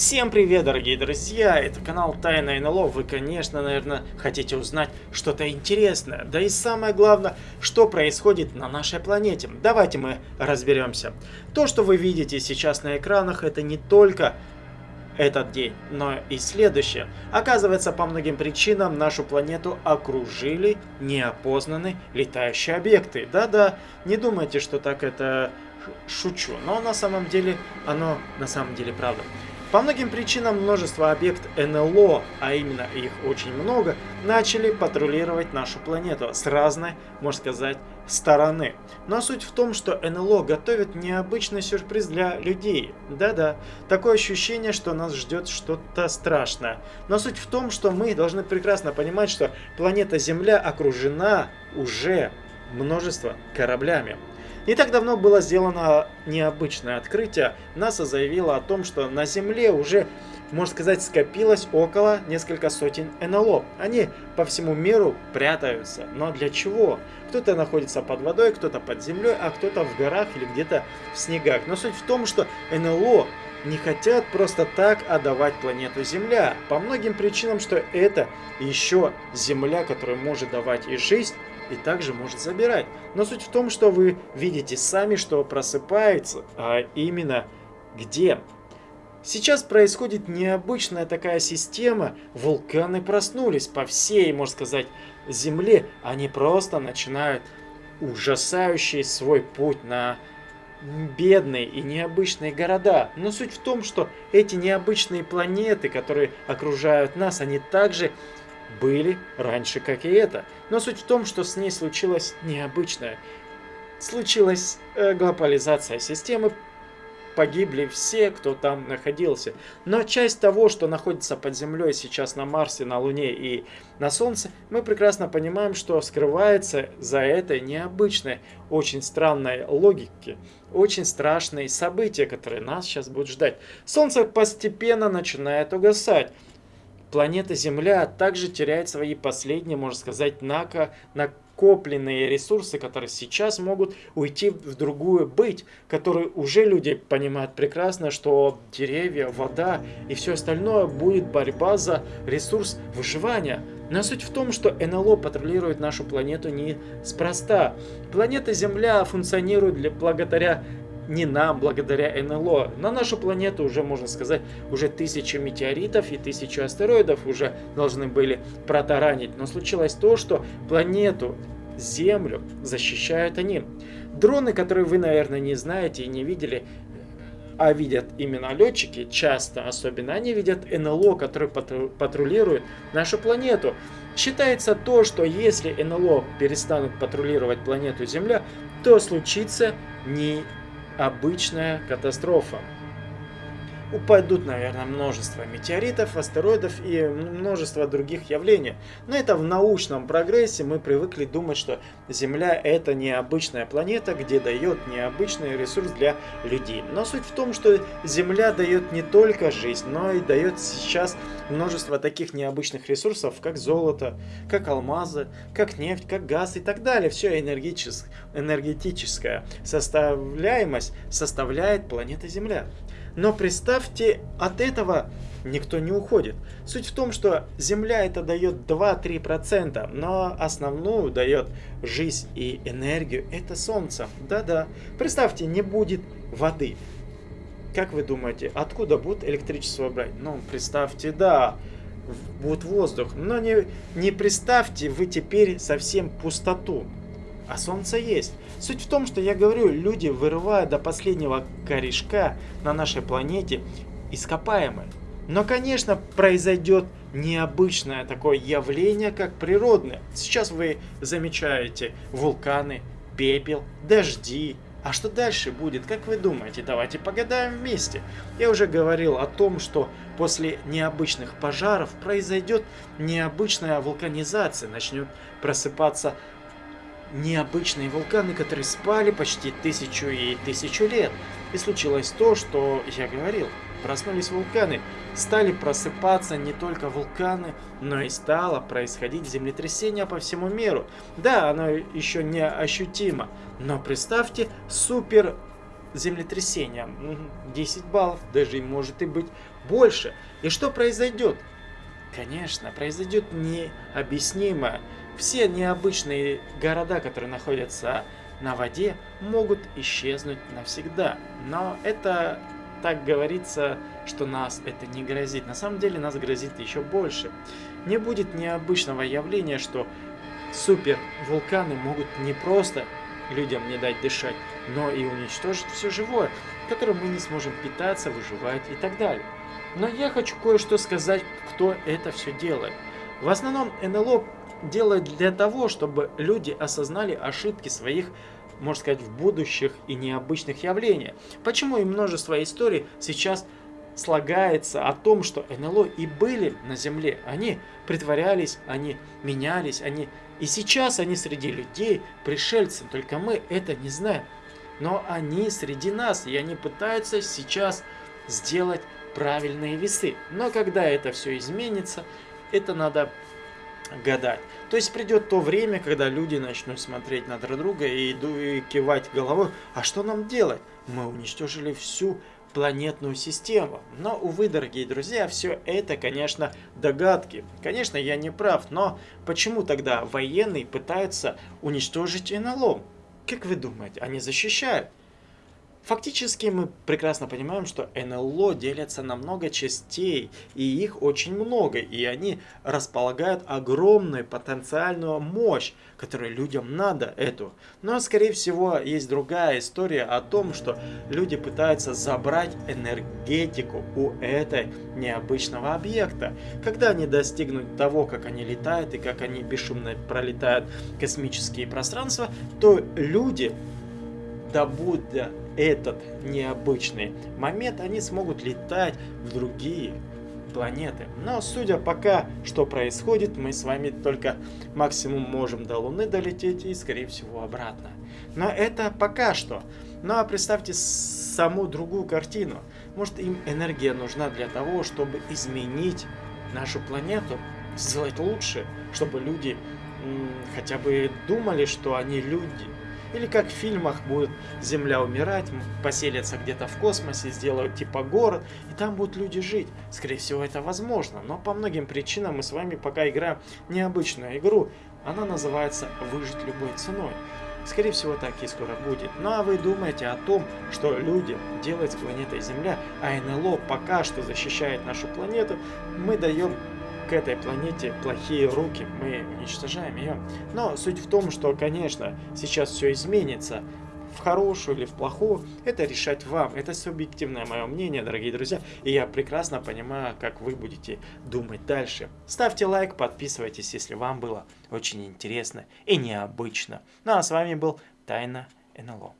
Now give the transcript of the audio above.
Всем привет, дорогие друзья! Это канал Тайна НЛО. Вы, конечно, наверное, хотите узнать что-то интересное. Да и самое главное, что происходит на нашей планете. Давайте мы разберемся. То, что вы видите сейчас на экранах, это не только этот день, но и следующее. Оказывается, по многим причинам нашу планету окружили неопознанные летающие объекты. Да-да, не думайте, что так это шучу, но на самом деле оно на самом деле правда. По многим причинам множество объект НЛО, а именно их очень много, начали патрулировать нашу планету с разной, можно сказать, стороны. Но суть в том, что НЛО готовит необычный сюрприз для людей. Да-да, такое ощущение, что нас ждет что-то страшное. Но суть в том, что мы должны прекрасно понимать, что планета Земля окружена уже множество кораблями. Не так давно было сделано необычное открытие. НАСА заявила о том, что на Земле уже, можно сказать, скопилось около несколько сотен НЛО. Они по всему миру прятаются. Но для чего? Кто-то находится под водой, кто-то под землей, а кто-то в горах или где-то в снегах. Но суть в том, что НЛО не хотят просто так отдавать планету Земля. По многим причинам, что это еще Земля, которая может давать и жизнь, и также может забирать. Но суть в том, что вы видите сами, что просыпается, а именно где. Сейчас происходит необычная такая система. Вулканы проснулись по всей, можно сказать, Земле. Они просто начинают ужасающий свой путь на бедные и необычные города. Но суть в том, что эти необычные планеты, которые окружают нас, они также были раньше, как и это. Но суть в том, что с ней случилось необычное. Случилась э, глобализация системы, погибли все, кто там находился. Но часть того, что находится под землей сейчас на Марсе, на Луне и на Солнце, мы прекрасно понимаем, что скрывается за этой необычной, очень странной логики, очень страшные события, которые нас сейчас будут ждать. Солнце постепенно начинает угасать планета Земля также теряет свои последние, можно сказать, нако, накопленные ресурсы, которые сейчас могут уйти в другую быть, которые уже люди понимают прекрасно, что деревья, вода и все остальное будет борьба за ресурс выживания. Но суть в том, что НЛО патрулирует нашу планету не спроста. Планета Земля функционирует для, благодаря не нам, благодаря НЛО. На нашу планету уже, можно сказать, уже тысячи метеоритов и тысячи астероидов уже должны были протаранить. Но случилось то, что планету Землю защищают они. Дроны, которые вы, наверное, не знаете и не видели, а видят именно летчики, часто особенно, они видят НЛО, которые патрулируют нашу планету. Считается то, что если НЛО перестанут патрулировать планету Земля, то случится не обычная катастрофа. Упадут, наверное, множество метеоритов, астероидов и множество других явлений. Но это в научном прогрессе мы привыкли думать, что Земля это необычная планета, где дает необычный ресурс для людей. Но суть в том, что Земля дает не только жизнь, но и дает сейчас множество таких необычных ресурсов, как золото, как алмазы, как нефть, как газ и так далее. Все энергетическая составляемость составляет планета Земля. Но представьте, от этого никто не уходит. Суть в том, что Земля это дает 2-3%, но основную дает жизнь и энергию это Солнце. Да-да. Представьте, не будет воды. Как вы думаете, откуда будет электричество брать? Ну, представьте, да, будет воздух. Но не, не представьте вы теперь совсем пустоту. А солнце есть. Суть в том, что я говорю, люди вырывают до последнего корешка на нашей планете ископаемые. Но, конечно, произойдет необычное такое явление, как природное. Сейчас вы замечаете вулканы, пепел, дожди, а что дальше будет, как вы думаете? Давайте погадаем вместе. Я уже говорил о том, что после необычных пожаров произойдет необычная вулканизация, начнет просыпаться необычные вулканы, которые спали почти тысячу и тысячу лет. И случилось то, что я говорил. Проснулись вулканы, стали просыпаться не только вулканы, но и стало происходить землетрясение по всему миру. Да, оно еще не ощутимо, но представьте супер землетрясение 10 баллов, даже может и быть больше. И что произойдет? Конечно, произойдет необъяснимое. Все необычные города, которые находятся на воде, могут исчезнуть навсегда. Но это так говорится, что нас это не грозит. На самом деле нас грозит еще больше. Не будет необычного явления, что супер вулканы могут не просто людям не дать дышать, но и уничтожить все живое, которым мы не сможем питаться, выживать и так далее. Но я хочу кое-что сказать, кто это все делает. В основном НЛО делает для того, чтобы люди осознали ошибки своих, можно сказать, в будущих и необычных явлениях. Почему и множество историй сейчас слагается о том, что НЛО и были на Земле. Они притворялись, они менялись, они и сейчас они среди людей, пришельцы, только мы это не знаем. Но они среди нас, и они пытаются сейчас сделать правильные весы. Но когда это все изменится, это надо гадать. То есть придет то время, когда люди начнут смотреть на друг друга и, и кивать головой. А что нам делать? Мы уничтожили всю планетную систему. Но, увы, дорогие друзья, все это, конечно, догадки. Конечно, я не прав, но почему тогда военные пытаются уничтожить НЛО? Как вы думаете, они защищают? Фактически мы прекрасно понимаем, что НЛО делятся на много частей, и их очень много, и они располагают огромную потенциальную мощь, которую людям надо эту. Но, скорее всего, есть другая история о том, что люди пытаются забрать энергетику у этой необычного объекта. Когда они достигнут того, как они летают и как они бесшумно пролетают космические пространства, то люди добудя этот необычный момент, они смогут летать в другие планеты. Но судя пока, что происходит, мы с вами только максимум можем до Луны долететь и, скорее всего, обратно. Но это пока что. Ну а представьте саму другую картину. Может им энергия нужна для того, чтобы изменить нашу планету, сделать лучше, чтобы люди хотя бы думали, что они люди, или как в фильмах будет Земля умирать, поселятся где-то в космосе, сделают типа город, и там будут люди жить. Скорее всего это возможно, но по многим причинам мы с вами пока играем необычную игру. Она называется «Выжить любой ценой». Скорее всего, так и скоро будет. Ну а вы думаете о том, что люди делают с планетой Земля, а НЛО пока что защищает нашу планету, мы даем к этой планете плохие руки, мы уничтожаем ее. Но суть в том, что, конечно, сейчас все изменится. В хорошую или в плохую, это решать вам. Это субъективное мое мнение, дорогие друзья. И я прекрасно понимаю, как вы будете думать дальше. Ставьте лайк, подписывайтесь, если вам было очень интересно и необычно. Ну а с вами был Тайна НЛО.